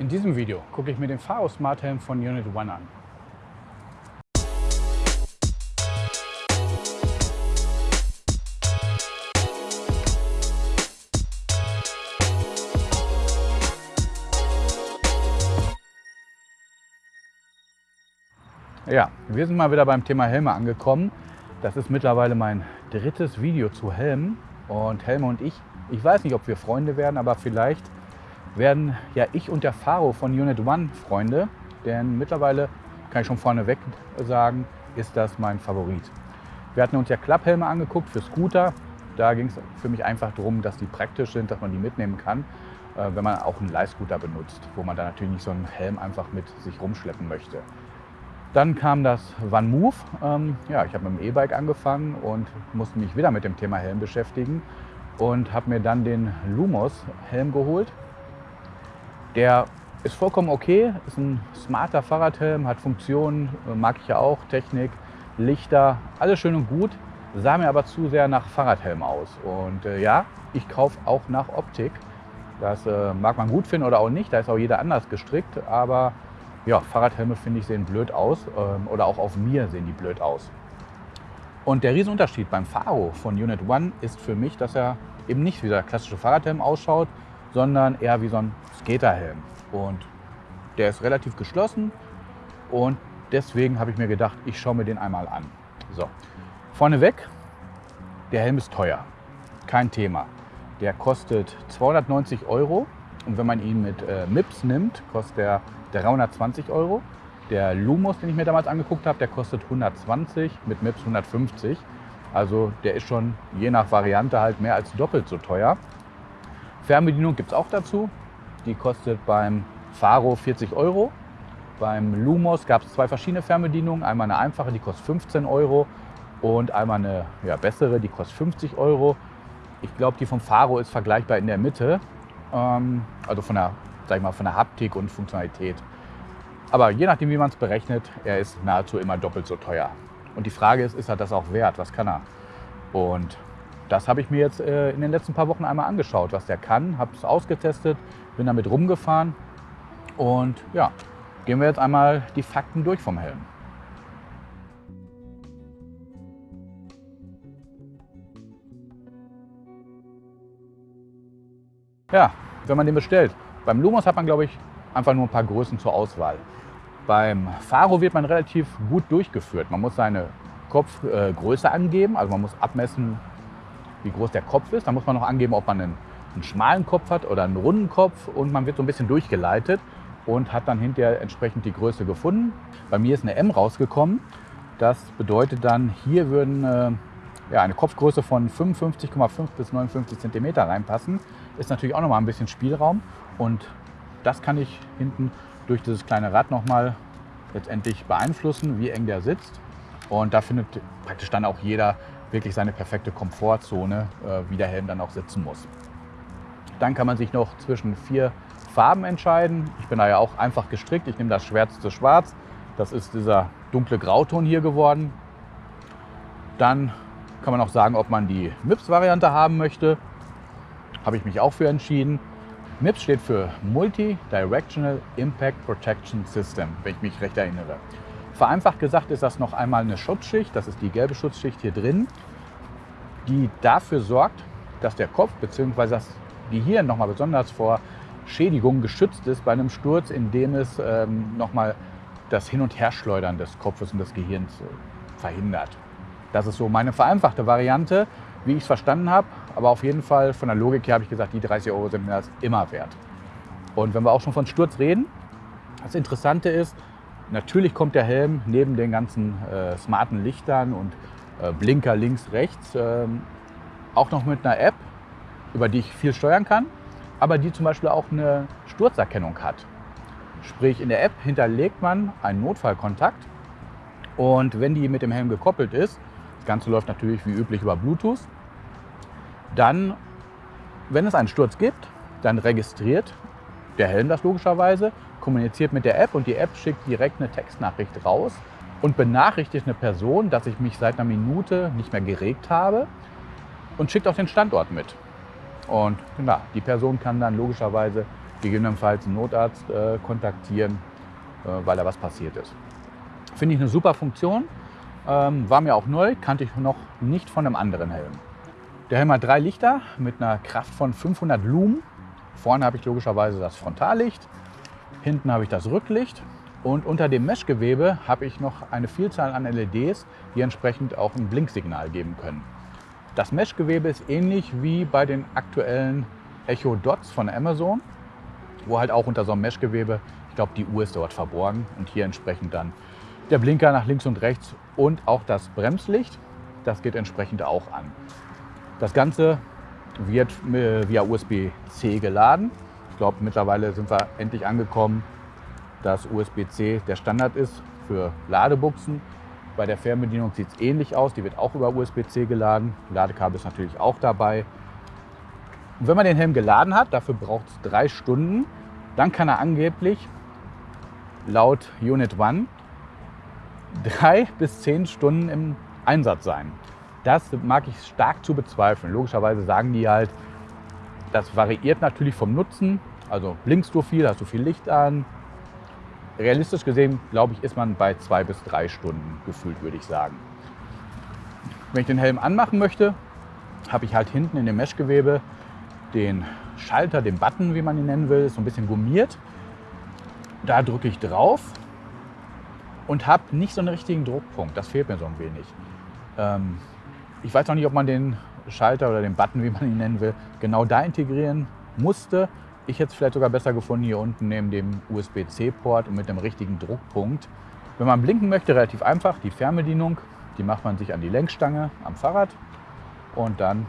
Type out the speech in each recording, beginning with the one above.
In diesem Video gucke ich mir den Faro Smart Helm von Unit One an. Ja, wir sind mal wieder beim Thema Helme angekommen. Das ist mittlerweile mein drittes Video zu Helmen. Und Helme und ich, ich weiß nicht, ob wir Freunde werden, aber vielleicht werden ja ich und der Faro von Unit One Freunde. Denn mittlerweile, kann ich schon vorneweg sagen, ist das mein Favorit. Wir hatten uns ja Klapphelme angeguckt für Scooter. Da ging es für mich einfach darum, dass die praktisch sind, dass man die mitnehmen kann, äh, wenn man auch einen Leihscooter benutzt, wo man da natürlich nicht so einen Helm einfach mit sich rumschleppen möchte. Dann kam das One Move. Ähm, ja, ich habe mit dem E-Bike angefangen und musste mich wieder mit dem Thema Helm beschäftigen und habe mir dann den Lumos Helm geholt. Der ist vollkommen okay, ist ein smarter Fahrradhelm, hat Funktionen, äh, mag ich ja auch, Technik, Lichter, alles schön und gut, sah mir aber zu sehr nach Fahrradhelm aus. Und äh, ja, ich kaufe auch nach Optik. Das äh, mag man gut finden oder auch nicht, da ist auch jeder anders gestrickt, aber ja, Fahrradhelme finde ich sehen blöd aus ähm, oder auch auf mir sehen die blöd aus. Und der Riesenunterschied beim Faro von Unit One ist für mich, dass er eben nicht wie der klassische Fahrradhelm ausschaut, sondern eher wie so ein Skaterhelm. Und der ist relativ geschlossen und deswegen habe ich mir gedacht, ich schaue mir den einmal an. So, vorneweg, der Helm ist teuer, kein Thema. Der kostet 290 Euro und wenn man ihn mit äh, MIPS nimmt, kostet er 320 Euro. Der Lumos, den ich mir damals angeguckt habe, der kostet 120, mit MIPS 150. Also der ist schon je nach Variante halt mehr als doppelt so teuer. Fernbedienung gibt es auch dazu. Die kostet beim Faro 40 Euro. Beim Lumos gab es zwei verschiedene Fernbedienungen. Einmal eine einfache, die kostet 15 Euro und einmal eine ja, bessere, die kostet 50 Euro. Ich glaube, die vom Faro ist vergleichbar in der Mitte. Ähm, also von der sag ich mal, von der Haptik und Funktionalität. Aber je nachdem, wie man es berechnet, er ist nahezu immer doppelt so teuer. Und die Frage ist, ist er das auch wert? Was kann er? Und das habe ich mir jetzt äh, in den letzten paar Wochen einmal angeschaut, was der kann, habe es ausgetestet, bin damit rumgefahren und ja, gehen wir jetzt einmal die Fakten durch vom Helm. Ja, wenn man den bestellt, beim Lumos hat man, glaube ich, einfach nur ein paar Größen zur Auswahl. Beim Faro wird man relativ gut durchgeführt. Man muss seine Kopfgröße äh, angeben, also man muss abmessen, wie groß der Kopf ist. Dann muss man noch angeben, ob man einen, einen schmalen Kopf hat oder einen runden Kopf und man wird so ein bisschen durchgeleitet und hat dann hinterher entsprechend die Größe gefunden. Bei mir ist eine M rausgekommen. Das bedeutet dann, hier würden äh, ja, eine Kopfgröße von 55,5 bis 59 cm reinpassen. Ist natürlich auch noch mal ein bisschen Spielraum. Und das kann ich hinten durch dieses kleine Rad nochmal letztendlich beeinflussen, wie eng der sitzt. Und da findet praktisch dann auch jeder wirklich seine perfekte Komfortzone, äh, wie der Helm dann auch sitzen muss. Dann kann man sich noch zwischen vier Farben entscheiden. Ich bin da ja auch einfach gestrickt. Ich nehme das schwärzeste Schwarz. Das ist dieser dunkle Grauton hier geworden. Dann kann man auch sagen, ob man die MIPS-Variante haben möchte. Habe ich mich auch für entschieden. MIPS steht für Multi-Directional Impact Protection System, wenn ich mich recht erinnere. Vereinfacht gesagt ist das noch einmal eine Schutzschicht, das ist die gelbe Schutzschicht hier drin, die dafür sorgt, dass der Kopf bzw. das Gehirn nochmal besonders vor Schädigungen geschützt ist bei einem Sturz, indem es ähm, nochmal das Hin- und Herschleudern des Kopfes und des Gehirns äh, verhindert. Das ist so meine vereinfachte Variante wie ich es verstanden habe. Aber auf jeden Fall von der Logik her habe ich gesagt, die 30 Euro sind mir das immer wert. Und wenn wir auch schon von Sturz reden, das Interessante ist, natürlich kommt der Helm neben den ganzen äh, smarten Lichtern und äh, Blinker links, rechts äh, auch noch mit einer App, über die ich viel steuern kann, aber die zum Beispiel auch eine Sturzerkennung hat. Sprich, in der App hinterlegt man einen Notfallkontakt und wenn die mit dem Helm gekoppelt ist, das Ganze läuft natürlich wie üblich über Bluetooth, dann, wenn es einen Sturz gibt, dann registriert der Helm das logischerweise, kommuniziert mit der App und die App schickt direkt eine Textnachricht raus und benachrichtigt eine Person, dass ich mich seit einer Minute nicht mehr geregt habe und schickt auch den Standort mit. Und na, die Person kann dann logischerweise gegebenenfalls einen Notarzt äh, kontaktieren, äh, weil da was passiert ist. Finde ich eine super Funktion. Ähm, war mir auch neu, kannte ich noch nicht von einem anderen Helm. Der Helm hat drei Lichter mit einer Kraft von 500 Lumen. Vorne habe ich logischerweise das Frontallicht, hinten habe ich das Rücklicht und unter dem Meshgewebe habe ich noch eine Vielzahl an LEDs, die entsprechend auch ein Blinksignal geben können. Das Meshgewebe ist ähnlich wie bei den aktuellen Echo Dots von Amazon, wo halt auch unter so einem Meshgewebe, ich glaube die Uhr ist dort verborgen und hier entsprechend dann der Blinker nach links und rechts und auch das Bremslicht, das geht entsprechend auch an. Das Ganze wird via USB-C geladen. Ich glaube, mittlerweile sind wir endlich angekommen, dass USB-C der Standard ist für Ladebuchsen. Bei der Fernbedienung sieht es ähnlich aus. Die wird auch über USB-C geladen. Ladekabel ist natürlich auch dabei. Und wenn man den Helm geladen hat, dafür braucht es drei Stunden, dann kann er angeblich laut Unit One drei bis zehn Stunden im Einsatz sein. Das mag ich stark zu bezweifeln. Logischerweise sagen die halt, das variiert natürlich vom Nutzen. Also blinkst du viel, hast du viel Licht an. Realistisch gesehen, glaube ich, ist man bei zwei bis drei Stunden gefühlt, würde ich sagen. Wenn ich den Helm anmachen möchte, habe ich halt hinten in dem Meshgewebe den Schalter, den Button, wie man ihn nennen will, ist so ein bisschen gummiert. Da drücke ich drauf und habe nicht so einen richtigen Druckpunkt. Das fehlt mir so ein wenig. Ähm, ich weiß noch nicht, ob man den Schalter oder den Button, wie man ihn nennen will, genau da integrieren musste. Ich hätte es vielleicht sogar besser gefunden hier unten neben dem USB-C-Port und mit dem richtigen Druckpunkt. Wenn man blinken möchte, relativ einfach, die Fernbedienung, die macht man sich an die Lenkstange am Fahrrad und dann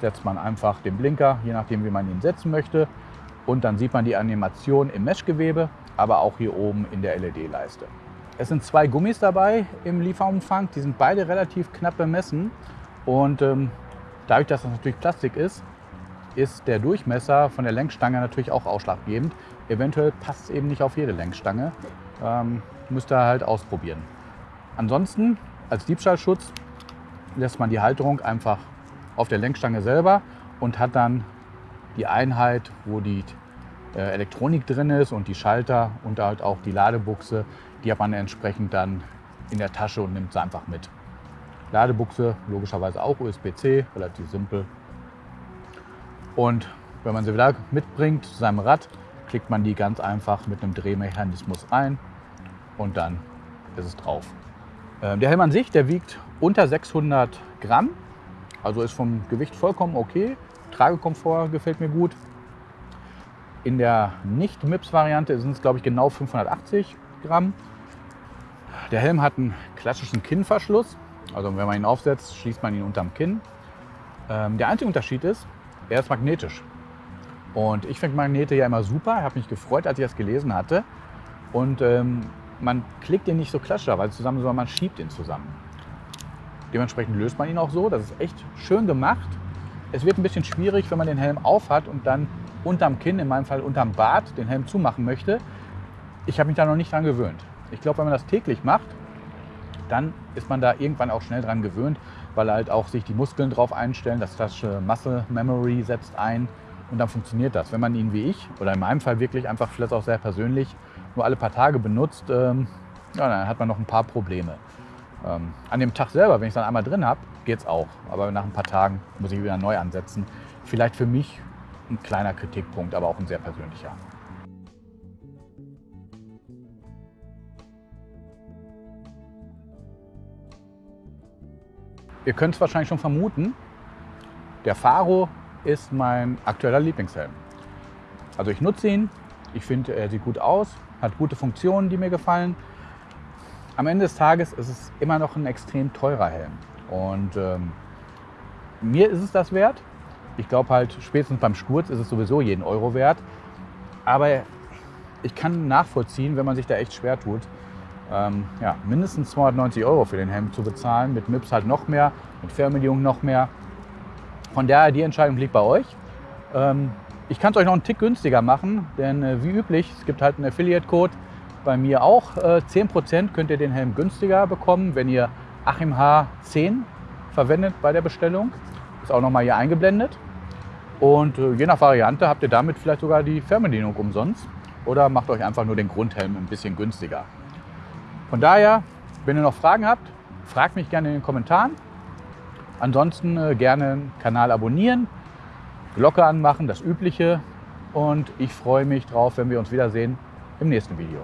setzt man einfach den Blinker, je nachdem wie man ihn setzen möchte. Und dann sieht man die Animation im Meshgewebe, aber auch hier oben in der LED-Leiste. Es sind zwei Gummis dabei im Lieferumfang. Die sind beide relativ knapp bemessen. Und ähm, dadurch, dass das natürlich Plastik ist, ist der Durchmesser von der Lenkstange natürlich auch ausschlaggebend. Eventuell passt es eben nicht auf jede Lenkstange. Ähm, müsst ihr halt ausprobieren. Ansonsten als Diebstahlschutz lässt man die Halterung einfach auf der Lenkstange selber und hat dann die Einheit, wo die äh, Elektronik drin ist und die Schalter und halt auch die Ladebuchse die hat man entsprechend dann in der Tasche und nimmt sie einfach mit. Ladebuchse logischerweise auch USB-C, relativ simpel. Und wenn man sie wieder mitbringt zu seinem Rad, klickt man die ganz einfach mit einem Drehmechanismus ein und dann ist es drauf. Ähm, der Helm an sich, der wiegt unter 600 Gramm, also ist vom Gewicht vollkommen okay. Tragekomfort gefällt mir gut. In der Nicht-MIPS-Variante sind es, glaube ich, genau 580 Gramm. Der Helm hat einen klassischen Kinnverschluss. Also wenn man ihn aufsetzt, schließt man ihn unterm Kinn. Ähm, der einzige Unterschied ist, er ist magnetisch. Und ich finde Magnete ja immer super. Ich habe mich gefreut, als ich das gelesen hatte. Und ähm, man klickt ihn nicht so klassischerweise zusammen, sondern man schiebt ihn zusammen. Dementsprechend löst man ihn auch so. Das ist echt schön gemacht. Es wird ein bisschen schwierig, wenn man den Helm aufhat und dann unterm Kinn, in meinem Fall unterm Bart, den Helm zumachen möchte. Ich habe mich da noch nicht dran gewöhnt. Ich glaube, wenn man das täglich macht, dann ist man da irgendwann auch schnell dran gewöhnt, weil halt auch sich die Muskeln drauf einstellen. Das klassische Muscle Memory setzt ein und dann funktioniert das. Wenn man ihn wie ich oder in meinem Fall wirklich einfach vielleicht auch sehr persönlich nur alle paar Tage benutzt, ähm, ja, dann hat man noch ein paar Probleme. Ähm, an dem Tag selber, wenn ich es dann einmal drin habe, geht es auch. Aber nach ein paar Tagen muss ich wieder neu ansetzen. Vielleicht für mich ein kleiner Kritikpunkt, aber auch ein sehr persönlicher. Ihr könnt es wahrscheinlich schon vermuten, der Faro ist mein aktueller Lieblingshelm. Also ich nutze ihn, ich finde, er sieht gut aus, hat gute Funktionen, die mir gefallen. Am Ende des Tages ist es immer noch ein extrem teurer Helm. Und ähm, mir ist es das wert. Ich glaube halt, spätestens beim Sturz ist es sowieso jeden Euro wert. Aber ich kann nachvollziehen, wenn man sich da echt schwer tut, ähm, ja, mindestens 290 Euro für den Helm zu bezahlen. Mit MIPS halt noch mehr, mit Fernbedienung noch mehr. Von daher, die Entscheidung liegt bei euch. Ähm, ich kann es euch noch einen Tick günstiger machen, denn äh, wie üblich, es gibt halt einen Affiliate-Code. Bei mir auch äh, 10% könnt ihr den Helm günstiger bekommen, wenn ihr Achim H10 verwendet bei der Bestellung. Ist auch noch mal hier eingeblendet. Und äh, je nach Variante habt ihr damit vielleicht sogar die Fernbedienung umsonst oder macht euch einfach nur den Grundhelm ein bisschen günstiger. Von daher, wenn ihr noch Fragen habt, fragt mich gerne in den Kommentaren. Ansonsten äh, gerne den Kanal abonnieren, Glocke anmachen, das Übliche. Und ich freue mich drauf, wenn wir uns wiedersehen im nächsten Video.